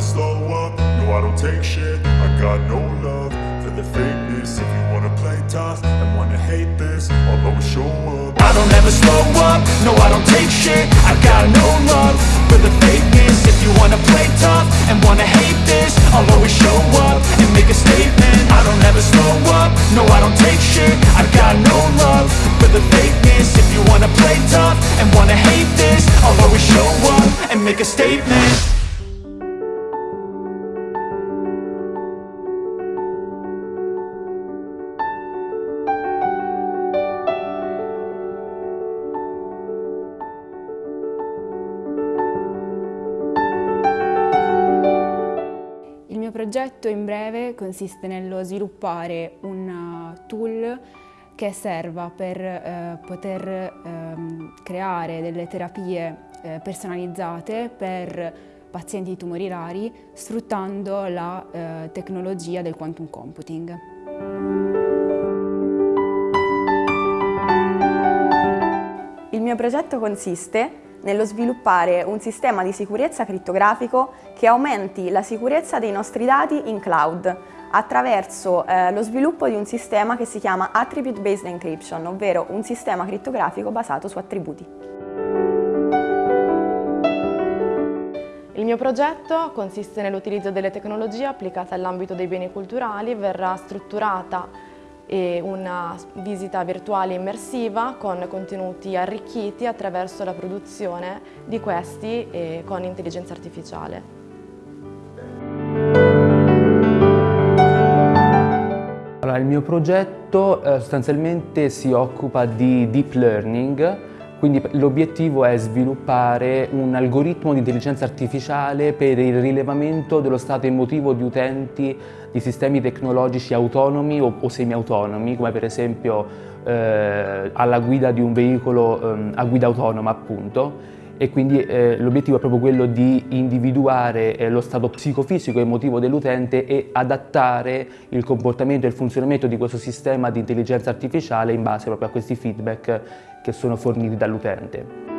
never slow up, no I don't take shit. I got no love for the fakeness. If you wanna play tough and wanna hate this I'll always show up. I don't ever slow up, no I don't take shit. I got no love for the fakeness. If you wanna play tough and wanna hate this I'll always show up and make a statement. I don't ever slow up, no I don't take shit. I got no love for the fakeness. If you wanna play tough and wanna hate this I'll always show up and make a statement progetto in breve consiste nello sviluppare un uh, tool che serva per eh, poter ehm, creare delle terapie eh, personalizzate per pazienti di tumori rari sfruttando la eh, tecnologia del quantum computing. Il mio progetto consiste nello sviluppare un sistema di sicurezza crittografico che aumenti la sicurezza dei nostri dati in cloud attraverso eh, lo sviluppo di un sistema che si chiama Attribute Based Encryption, ovvero un sistema crittografico basato su attributi. Il mio progetto consiste nell'utilizzo delle tecnologie applicate all'ambito dei beni culturali, verrà strutturata e una visita virtuale immersiva con contenuti arricchiti attraverso la produzione di questi con intelligenza artificiale. Allora, il mio progetto eh, sostanzialmente si occupa di deep learning, quindi l'obiettivo è sviluppare un algoritmo di intelligenza artificiale per il rilevamento dello stato emotivo di utenti di sistemi tecnologici autonomi o, o semi-autonomi, come per esempio eh, alla guida di un veicolo eh, a guida autonoma appunto, e quindi eh, l'obiettivo è proprio quello di individuare eh, lo stato psicofisico e emotivo dell'utente e adattare il comportamento e il funzionamento di questo sistema di intelligenza artificiale in base proprio a questi feedback che sono forniti dall'utente.